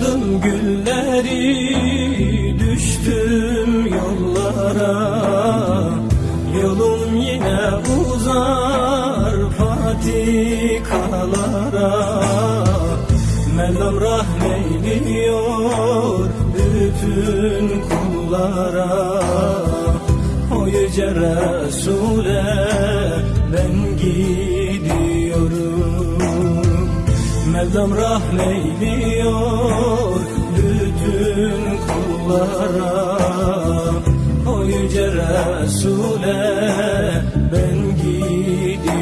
Açan gülleri düştüm yollara. Yolum yine uzar patikalara. Mevlam rahmeyliyor bütün kullara. O yüce Resul'e ben gidiyorum Mevlam rahmeyliyor bütün kullara? O yüce Resul'e ben gidiyorum.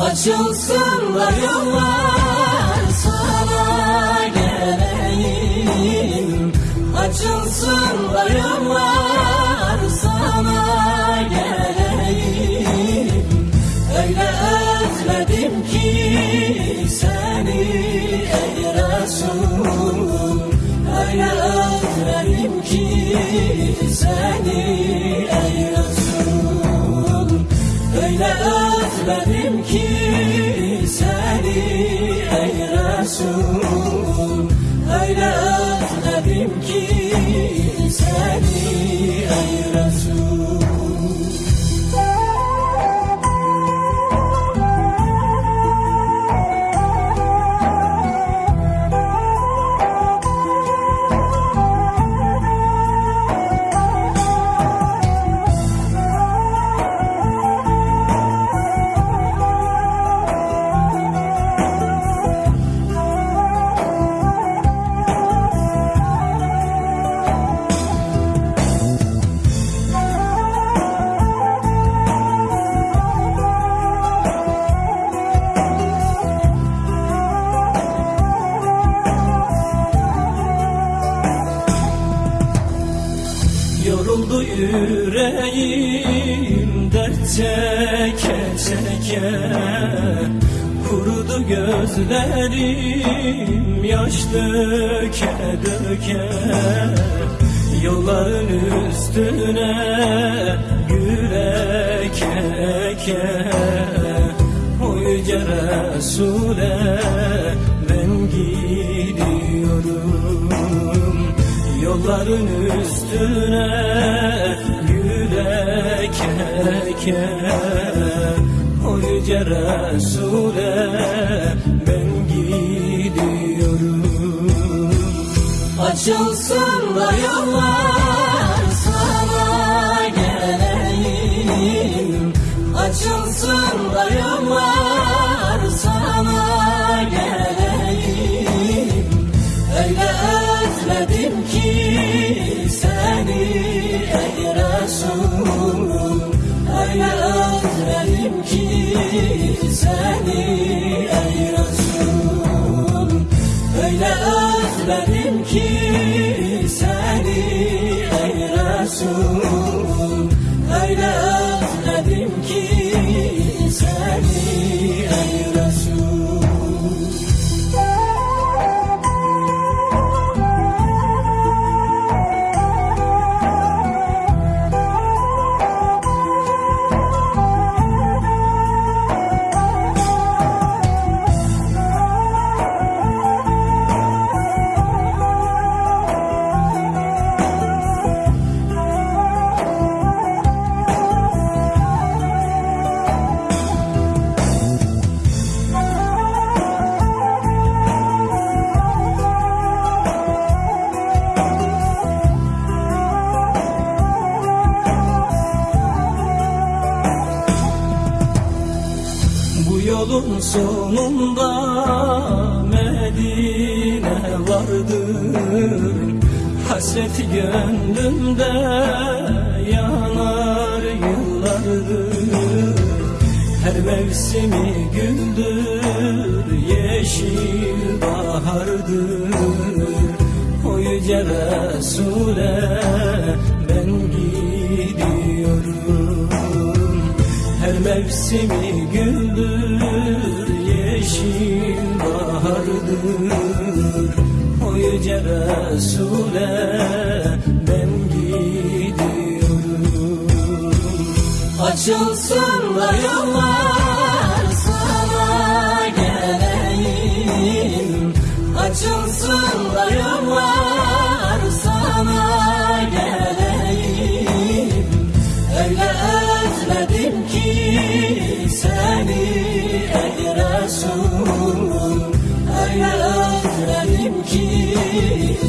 Açılsın da yollar sana geleyim. Açılsın da yollar özledim ki seni ey Resul. Öyle özledim ki seni yüreğim dert çeke çeke Kurudu gözlerim yaş döke döke Yolların üstüne gül eke yüce Resul'e ben gidiyorum Yolların üstüne gül eke eke O yüce Resul'e ben gidiyorum. Açılsın da yollar sana geleyim. Açılsın da yollar sana geleyim Resul Öyle özledim ki seni ey Resul Öyle özledim ki seni ey Resul yolun sonunda Medine vardır. Hasreti gönlümde yanar yıllardır. Her mevsimi güldür yeşil bahardır. O yüce Resul'e mevsimi güldür yeşil bahardır. O yüce Resul'e ben gidiyorum. Açılsın da yollar sana geleyim. Açılsın da yollar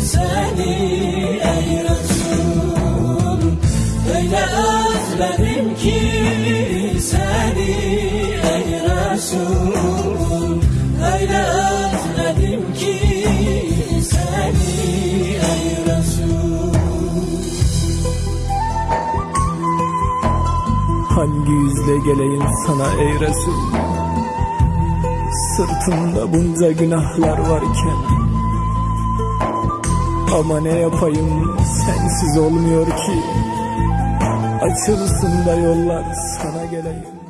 seni ey Resul. Öyle özledim ki seni ey Resul. Öyle özledim ki seni ey Resul. Hangi yüzle geleyim sana ey Resul? Sırtımda bunca günahlar varken Ama ne yapayım? Sensiz olmuyor ki. Açılsın da yollar sana geleyim